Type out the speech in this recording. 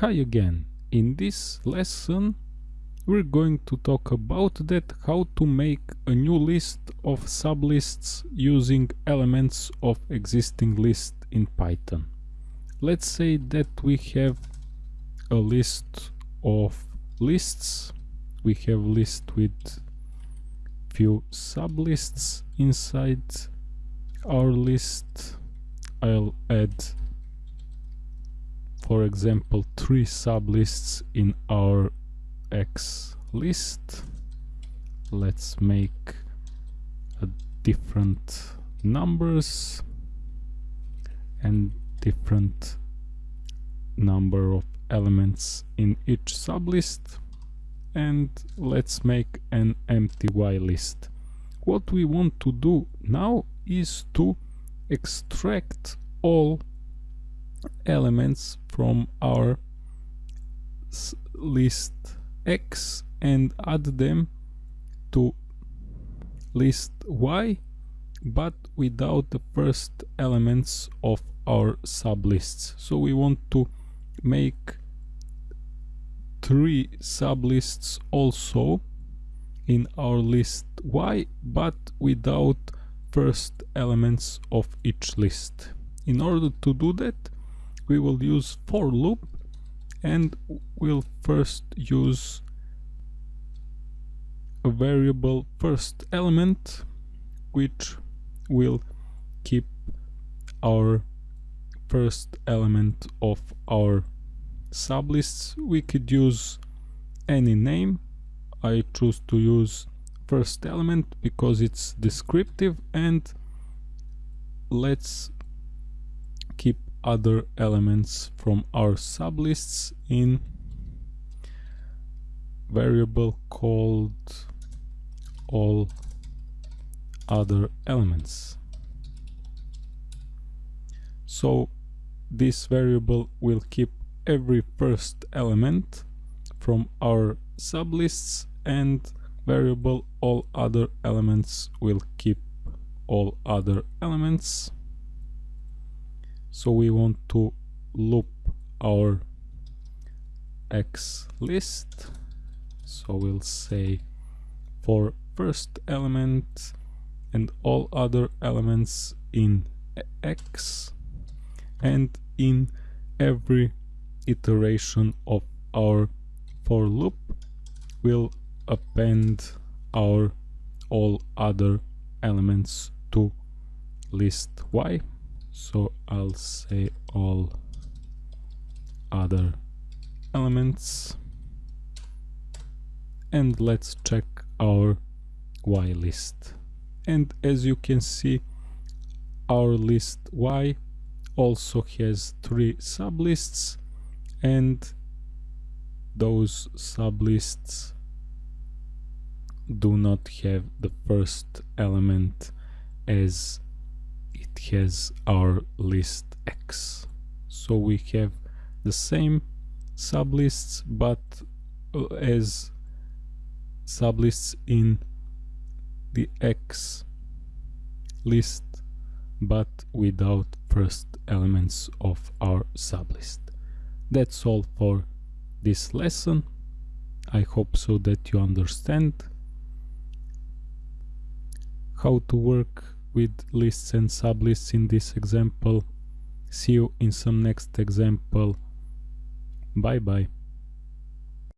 Hi again. In this lesson we're going to talk about that how to make a new list of sublists using elements of existing list in Python. Let's say that we have a list of lists. We have list with few sublists inside our list. I'll add for example three sublists in our X list. Let's make a different numbers and different number of elements in each sublist. And let's make an empty Y list. What we want to do now is to extract all elements from our list X and add them to list Y but without the first elements of our sublists. So we want to make three sublists also in our list Y but without first elements of each list. In order to do that we will use for loop and we'll first use a variable first element which will keep our first element of our sublists. We could use any name. I choose to use first element because it's descriptive and let's keep other elements from our sublists in variable called all other elements. So this variable will keep every first element from our sublists and variable all other elements will keep all other elements so we want to loop our x list. So we'll say for first element and all other elements in x and in every iteration of our for loop we'll append our all other elements to list y so I'll say all other elements. And let's check our y list. And as you can see our list y also has three sublists. And those sublists do not have the first element as has our list X. So we have the same sublists but uh, as sublists in the X list but without first elements of our sublist. That's all for this lesson. I hope so that you understand how to work with lists and sublists in this example. See you in some next example. Bye bye.